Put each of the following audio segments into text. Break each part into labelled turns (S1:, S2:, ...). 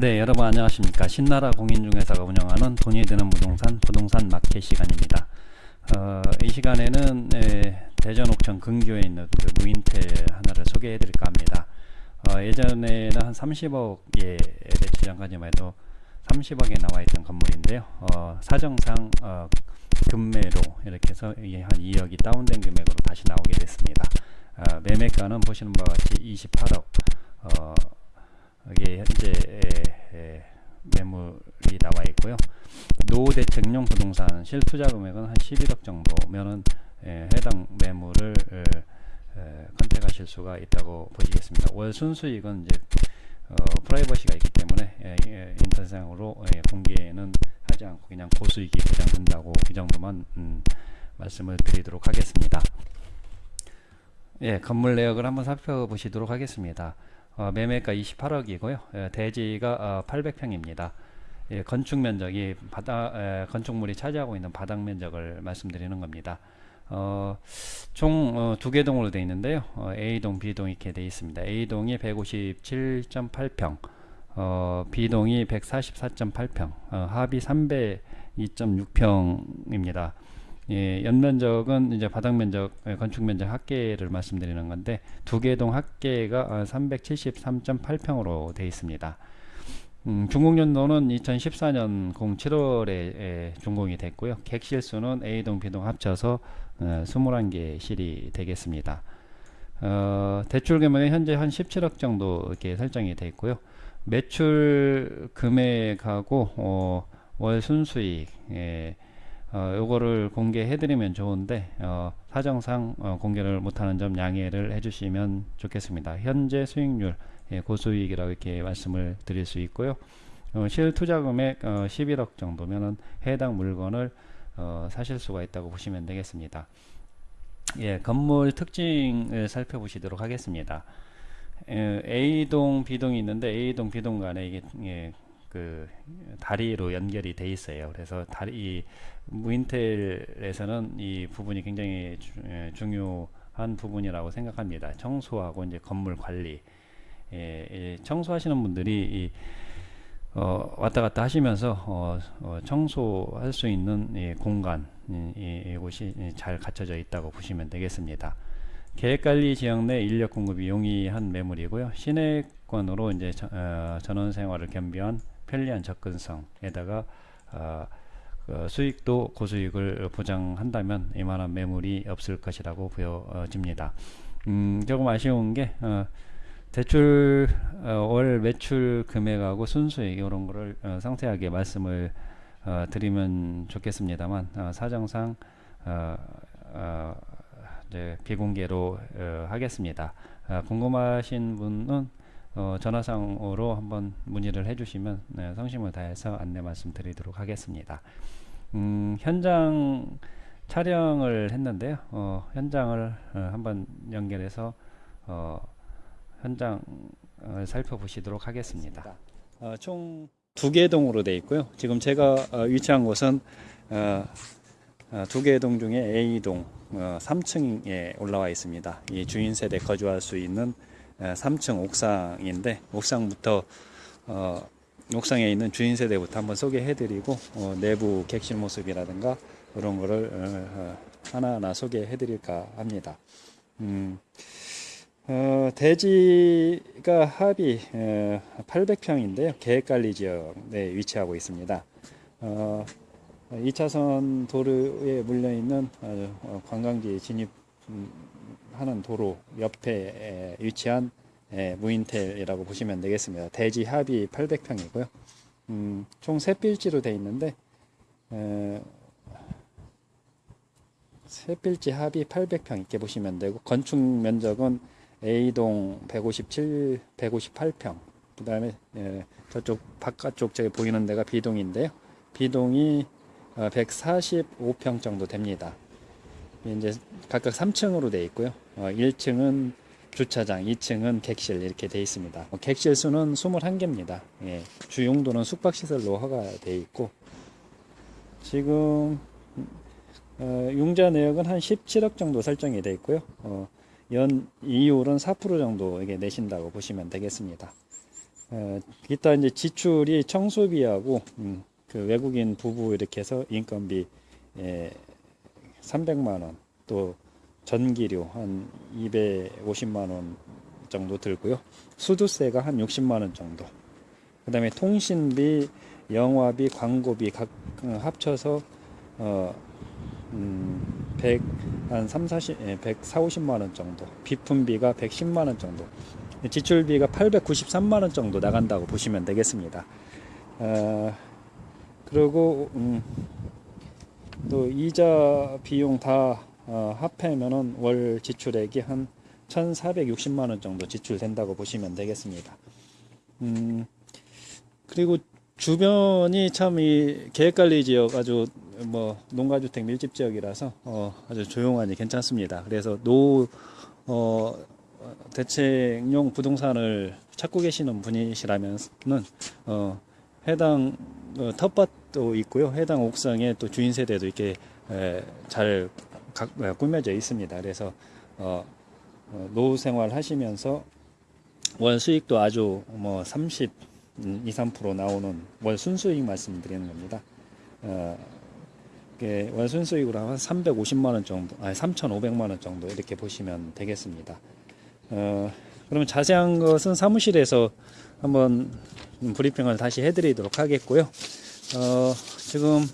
S1: 네, 여러분 안녕하십니까. 신나라 공인중개사가 운영하는 돈이 드는 부동산 부동산 마켓 시간입니다. 어, 이 시간에는 에, 대전 옥천 근교에 있는 그 무인텔 하나를 소개해 드릴까 합니다. 어, 예전에는 한 30억에 며칠 전까지만 해도 30억에 나와 있던 건물인데요. 어, 사정상 어, 금매로 이렇게 해서 한 2억이 다운된 금액으로 다시 나오게 됐습니다. 어, 매매가는 보시는 바와 같이 28억 어, 이게 현재 에, 에, 매물이 나와 있고요. 노대책용 부동산 실투자 금액은 한 11억 정도면은 에, 해당 매물을 컨택하실 수가 있다고 보시겠습니다. 월 순수익은 이제 어, 프라이버시가 있기 때문에 에, 에, 인터넷상으로 에, 공개는 하지 않고 그냥 고수익이 보장된다고 이 정도만 음, 말씀을 드리도록 하겠습니다. 예, 건물 내역을 한번 살펴보시도록 하겠습니다. 어, 매매가 28억이고요. 예, 대지가 어, 800평입니다. 예, 건축 면적이 바다 에, 건축물이 차지하고 있는 바닥 면적을 말씀드리는 겁니다. 어, 총 두 개 동으로 되어 있는데요. 어, A동, B동 이렇게 되어 있습니다. A동이 157.8평, 어, B동이 144.8평, 어, 합이 302.6평입니다. 예, 연면적은 이제 바닥 면적, 예, 건축 면적 합계를 말씀드리는 건데 두 개 동 합계가 373.8평으로 되어 있습니다. 음, 준공연도는 2014년 07월에 에, 준공이 됐고요. 객실수는 A동, B동 합쳐서 어, 21개 실이 되겠습니다. 어, 대출 금액은 현재 한 17억 정도 이렇게 설정이 되어 있고요. 매출 금액하고 어, 월 순수익 예, 어, 요거를 공개해 드리면 좋은데 어, 사정상 어, 공개를 못하는 점 양해를 해주시면 좋겠습니다. 현재 수익률 예, 고수익이라고 이렇게 말씀을 드릴 수 있고요. 어, 실투자 금액 어, 11억 정도면은 해당 물건을 어, 사실 수가 있다고 보시면 되겠습니다. 예, 건물 특징을 살펴보시도록 하겠습니다. 에, A동, B동이 있는데 A동, B동 간에 이게 예, 그 다리로 연결이 돼 있어요. 그래서 다리 무인텔에서는 이 부분이 굉장히 주, 예, 중요한 부분이라고 생각합니다. 청소하고 이제 건물 관리. 예, 예, 청소하시는 분들이 이, 어, 왔다 갔다 하시면서 어, 어, 청소할 수 있는 이 공간 이곳이 잘 갖춰져 있다고 보시면 되겠습니다. 계획관리 지역 내 인력 공급이 용이한 매물이고요. 시내권으로 이제 저, 어, 전원 생활을 겸비한 편리한 접근성에다가 어, 그 수익도 고수익을 보장한다면 이만한 매물이 없을 것이라고 보여집니다. 음, 조금 아쉬운 게 어, 대출 어, 월 매출 금액하고 순수익 이런 거를 어, 상세하게 말씀을 어, 드리면 좋겠습니다만 어, 사정상 어, 어, 비공개로 하겠습니다. 궁금하신 분은 전화상으로 한번 문의를 해주시면 네, 성심을 다해서 안내 말씀드리도록 하겠습니다. 음, 현장 촬영을 했는데요. 현장을 한번 연결해서 현장을 살펴보시도록 하겠습니다. 어, 총두 개 동으로 되어 있고요. 지금 제가 어, 위치한 곳은 어, 어 두개 동 중에 A동 3층에 어, 올라와 있습니다. 이 주인 세대 거주할 수 있는 3층 어, 옥상인데 옥상부터 옥상에 있는 주인 세대부터 한번 소개해드리고 내부 객실 모습이라든가 그런 거를 하나하나 소개해드릴까 합니다. 음, 어, 대지가 합이 어, 800평인데요. 계획관리 지역에 위치하고 있습니다. 어, 2차선 도로에 물려있는 어, 어, 관광지 진입 하는 도로 옆에 위치한 에, 무인텔이라고 보시면 되겠습니다. 대지 합이 800평이고요. 음, 총 3필지로 되어 있는데 에, 세 필지 합이 800평 있게 보시면 되고 건축 면적은 A동 157, 158평. 그 다음에 예, 저쪽 바깥쪽 저기 보이는 데가 B동인데요. B동이 145평 어, 정도 됩니다. 이제 각각 3층으로 되어 있고요. 어, 1층은 주차장, 2층은 객실 이렇게 되어 있습니다. 어, 객실 수는 21개입니다. 예, 주 용도는 숙박시설로 허가되어 있고 지금 어, 융자 내역은 한 17억 정도 설정이 되어 있고요. 어, 연 이율은 4% 정도 이게 내신다고 보시면 되겠습니다. 어, 이따 이제 지출이 청소비하고 음, 그 외국인 부부 이렇게 해서 인건비 에, 300만 원, 또 전기료 한 250만 원 정도 들고요. 수두세가 한 60만 원 정도. 그 다음에 통신비, 영화비, 광고비 각 어, 합쳐서 어, 음, 100, 한 3, 40, 예, 100, 4, 50만 원 정도. 비품비가 110만 원 정도. 지출비가 893만 원 정도 나간다고 보시면 되겠습니다. 어, 그리고 음, 또 이자 비용 다 어, 합하면은 월 지출액이 한 1,460만 원 정도 지출된다고 보시면 되겠습니다. 음, 그리고 주변이 참 이 계획관리 지역 아주 뭐 농가주택 밀집 지역이라서 어, 아주 조용하니 괜찮습니다. 그래서 노 어, 대책용 부동산을 찾고 계시는 분이시라면은 어, 해당 어, 텃밭 도 있고요. 해당 옥상에 또 주인 세대도 이렇게 에, 잘 꾸며져 있습니다. 그래서 어, 어, 노후 생활 하시면서 월 수익도 아주 뭐 30, 2, 3% 나오는 월 순수익 말씀드리는 겁니다. 어, 월 순수익으로 한 350만 원 정도, 아니 3,500만 원 정도 이렇게 보시면 되겠습니다. 어, 그러면 자세한 것은 사무실에서 한번 브리핑을 다시 해드리도록 하겠고요. 어, 지금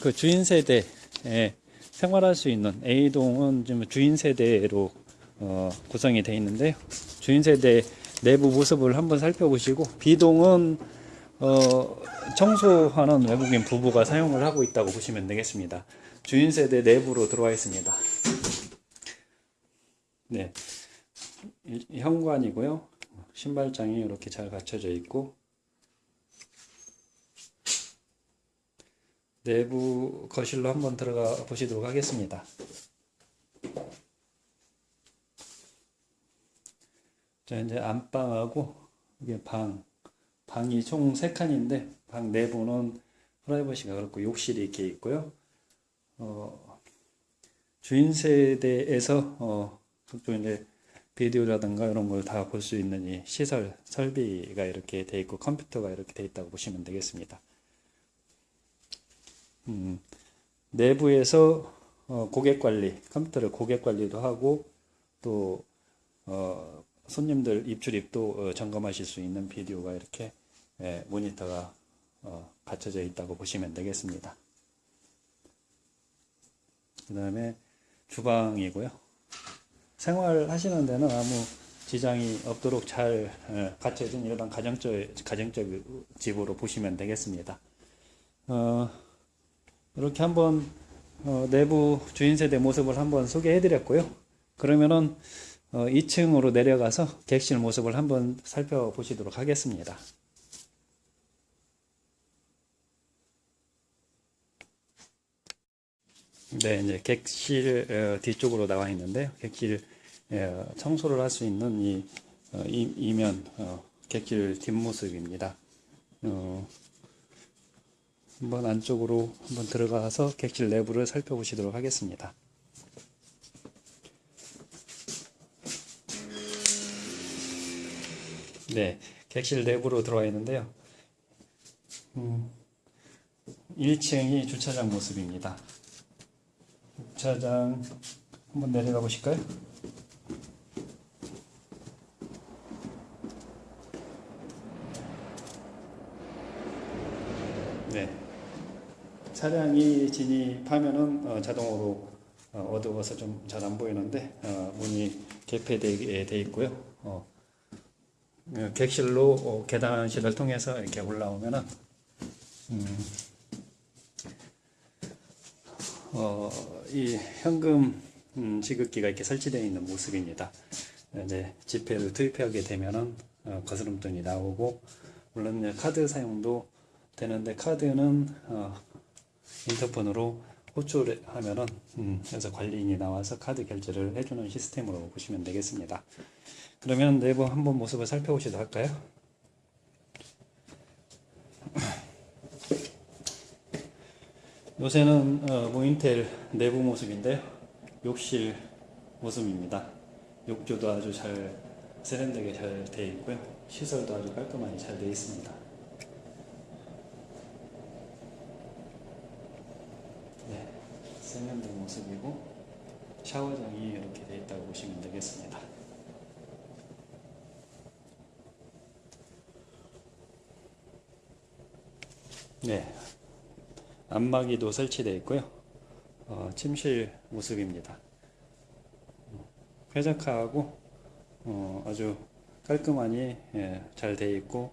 S1: 그 주인 세대에 생활할 수 있는 A동은 지금 주인 세대로 어, 구성이 되어 있는데요. 주인 세대 내부 모습을 한번 살펴보시고 B동은 어, 청소하는 외국인 부부가 사용을 하고 있다고 보시면 되겠습니다. 주인 세대 내부로 들어와 있습니다. 네, 이- 현관이고요. 신발장이 이렇게 잘 갖춰져 있고 내부 거실로 한번 들어가 보시도록 하겠습니다. 자, 이제 안방하고 이게 방, 방이 총세 칸인데 방 내부는 프라이버시가 그렇고 욕실이 이렇게 있고요. 어, 주인 세대에서 어, 각종 이제 비디오라든가 이런 걸 다 볼 수 있는 이 시설 설비가 이렇게 돼 있고 컴퓨터가 이렇게 돼 있다고 보시면 되겠습니다. 음, 내부에서 어, 고객 관리, 컴퓨터를 고객 관리도 하고 또 어, 손님들 입출입도 어, 점검하실 수 있는 비디오가 이렇게 예, 모니터가 어, 갖춰져 있다고 보시면 되겠습니다. 그 다음에 주방이고요. 생활하시는 데는 아무 지장이 없도록 잘 예, 갖춰진 일반 가정적, 가정적 집으로 보시면 되겠습니다. 어, 이렇게 한번 어, 내부 주인 세대 모습을 한번 소개해 드렸고요. 그러면은 어, 2층으로 내려가서 객실 모습을 한번 살펴보시도록 하겠습니다. 네, 이제 객실 어, 뒤쪽으로 나와 있는데요. 객실 어, 청소를 할 수 있는 이 어, 이- 이면 어, 객실 뒷모습입니다. 어, 한번 안쪽으로 한번 들어가서 객실 내부를 살펴보시도록 하겠습니다. 네, 객실 내부로 들어와 있는데요. 음, 1층이 주차장 모습입니다. 주차장 한번 내려가 보실까요? 네. 차량이 진입하면은 어, 자동으로 어, 어두워서 좀 잘 안 보이는데 어, 문이 개폐되어 돼 있고요. 객실로 어, 계단실을 통해서 이렇게 올라오면은 음, 어, 이 현금 음, 지급기가 이렇게 설치되어 있는 모습입니다. 이제 지폐를 투입하게 되면은 어, 거스름돈이 나오고 물론 카드 사용도 되는데 카드는 어, 인터폰으로 호출을 하면은 음, 그래서 관리인이 나와서 카드 결제를 해주는 시스템으로 보시면 되겠습니다. 그러면 내부 한번 모습을 살펴보시도록 할까요? 요새는 어, 모인텔 내부 모습인데요. 욕실 모습입니다. 욕조도 아주 잘 세련되게 잘 되어 있고요. 시설도 아주 깔끔하게 잘 되어 있습니다. 네, 세면대 모습이고 샤워장이 이렇게 되어 있다고 보시면 되겠습니다. 네, 안마기도 설치되어 있고요. 어, 침실 모습입니다. 쾌적하고 어, 아주 깔끔하니 예, 잘 되어 있고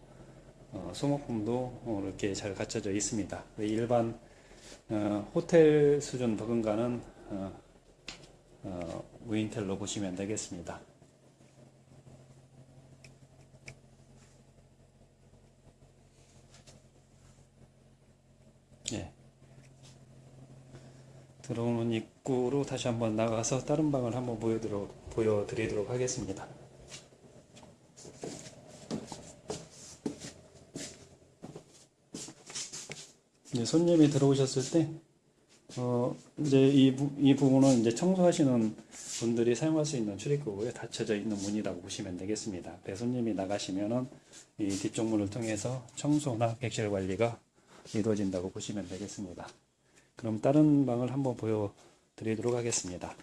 S1: 어, 소모품도 어, 이렇게 잘 갖춰져 있습니다. 일반 어, 호텔 수준 버금가는 어, 어, 무인텔로 보시면 되겠습니다. 예. 들어오는 입구로 다시 한번 나가서 다른 방을 한번 보여드리도록, 보여드리도록 하겠습니다. 이제 손님이 들어오셨을 때, 어, 이제 이, 부, 이 부분은 이제 청소하시는 분들이 사용할 수 있는 출입구에 닫혀져 있는 문이라고 보시면 되겠습니다. 배손님이 나가시면은 이 뒤쪽 문을 통해서 청소나 객실 관리가 이루어진다고 보시면 되겠습니다. 그럼 다른 방을 한번 보여드리도록 하겠습니다.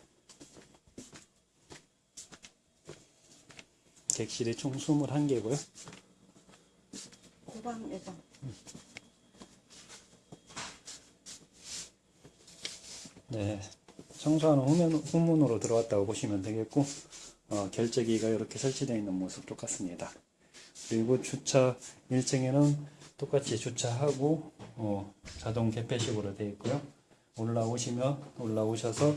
S1: 객실이 총 21개고요.
S2: 고방 예방.
S1: 네, 청소하는 후면, 후문으로 들어왔다고 보시면 되겠고 어, 결제기가 이렇게 설치되어 있는 모습 똑같습니다. 그리고 주차 1층에는 똑같이 주차하고 어, 자동 개폐식으로 되어 있고요. 올라오시면 올라오셔서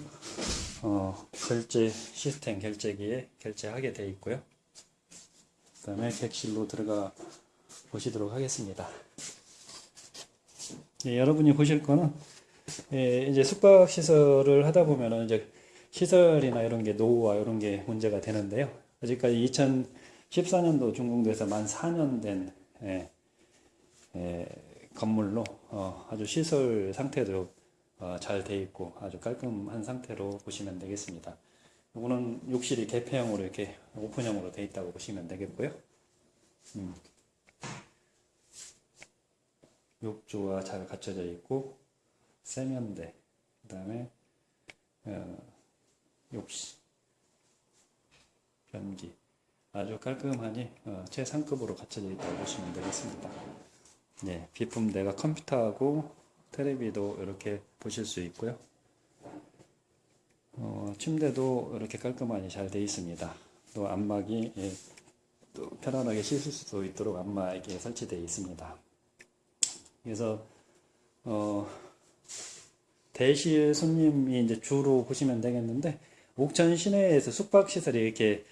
S1: 어, 결제 시스템 결제기에 결제하게 되어 있고요. 그 다음에 객실로 들어가 보시도록 하겠습니다. 예, 여러분이 보실 거는 예, 이제 숙박 시설을 하다 보면은 이제 시설이나 이런 게 노후와 이런 게 문제가 되는데요. 아직까지 2014년도 준공돼서 만 4년 된 예, 예, 건물로 어, 아주 시설 상태도 어, 잘돼 있고 아주 깔끔한 상태로 보시면 되겠습니다. 이거는 욕실이 개폐형으로 이렇게 오픈형으로 돼 있다고 보시면 되겠고요. 음. 욕조가 잘 갖춰져 있고 세면대, 그 다음에 어, 욕실, 변기 아주 깔끔하니 어, 최상급으로 갖춰져 있다고 보시면 되겠습니다. 네, 비품대가 컴퓨터하고 테레비도 이렇게 보실 수 있고요. 어, 침대도 이렇게 깔끔하니 잘 되어 있습니다. 또 안막이 예, 또 편안하게 씻을 수 있도록 안막이 설치되어 있습니다. 그래서 어, 대실 손님이 이제 주로 보시면 되겠는데 옥천 시내에서 숙박 시설이 이렇게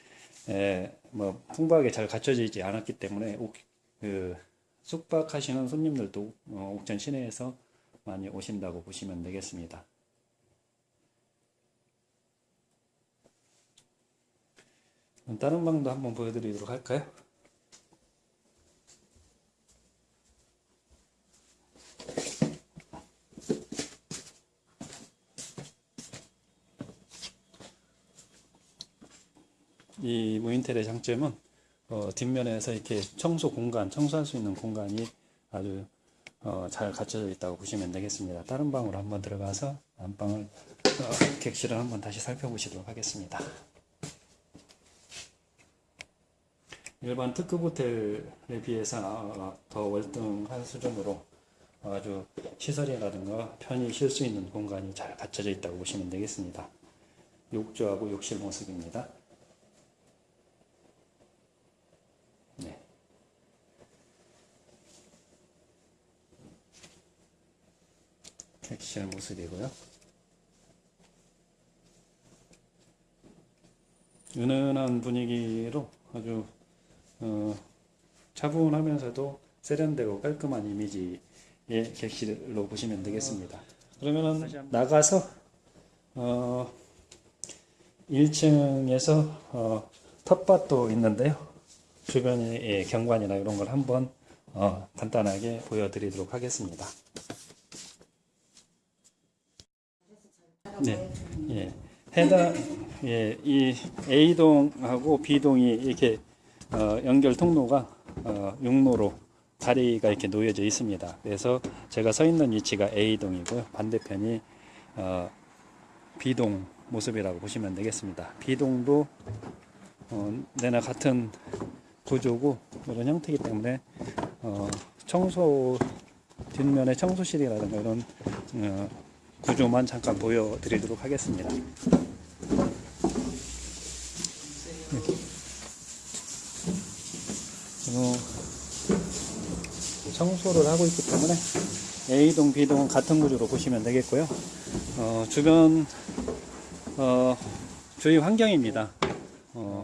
S1: 에, 뭐 풍부하게 잘 갖춰져 있지 않았기 때문에 옥, 그 숙박하시는 손님들도 어, 옥천 시내에서 많이 오신다고 보시면 되겠습니다. 다른 방도 한번 보여드리도록 할까요? 이 무인텔의 장점은 어, 뒷면에서 이렇게 청소 공간, 청소할 수 있는 공간이 아주 어, 잘 갖춰져 있다고 보시면 되겠습니다. 다른 방으로 한번 들어가서 안방을 어, 객실을 한번 다시 살펴보시도록 하겠습니다. 일반 특급 호텔에 비해서 어, 더 월등한 수준으로 아주 시설이라든가 편히 쉴 수 있는 공간이 잘 갖춰져 있다고 보시면 되겠습니다. 욕조하고 욕실 모습입니다. 객실 모습이고요. 은은한 분위기로 아주 어, 차분하면서도 세련되고 깔끔한 이미지의 객실로 보시면 되겠습니다. 그러면은 나가서 어, 1층에서 어, 텃밭도 있는데요. 주변의 예, 경관이나 이런 걸 한번 어, 간단하게 보여드리도록 하겠습니다. 네, 예, 해당 예, 이 A동하고 B동이 이렇게 어, 연결 통로가 어, 육로로 다리가 이렇게 놓여져 있습니다. 그래서 제가 서 있는 위치가 A동이고요. 반대편이 어, B동 모습이라고 보시면 되겠습니다. B동도 어, 내나 같은 구조고 이런 형태이기 때문에 어, 청소 뒷면에 청소실이라든가 이런 어, 구조만 잠깐 보여드리도록 하겠습니다. 어, 청소를 하고 있기 때문에 A동, B동은 같은 구조로 보시면 되겠고요. 어, 주변 어, 주위 환경입니다. 어,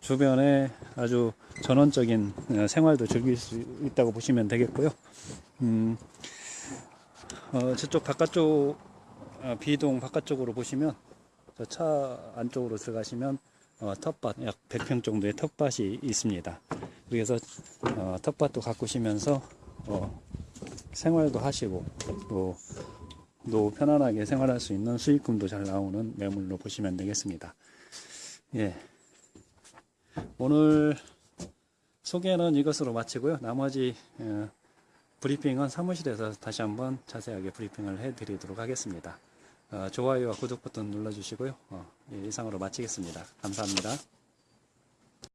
S1: 주변에 아주 전원적인 어, 생활도 즐길 수 있다고 보시면 되겠고요. 음, 어, 저쪽 바깥쪽 어, B동 바깥쪽으로 보시면 저 차 안쪽으로 들어가시면 어, 텃밭 약 100평 정도의 텃밭이 있습니다. 그래서 어, 텃밭도 가꾸시면서 어, 생활도 하시고 또, 또 편안하게 생활할 수 있는 수익금도 잘 나오는 매물로 보시면 되겠습니다. 예. 오늘 소개는 이것으로 마치고요. 나머지 어, 브리핑은 사무실에서 다시 한번 자세하게 브리핑을 해드리도록 하겠습니다. 어, 좋아요와 구독 버튼 눌러주시고요. 어, 예, 이상으로 마치겠습니다. 감사합니다.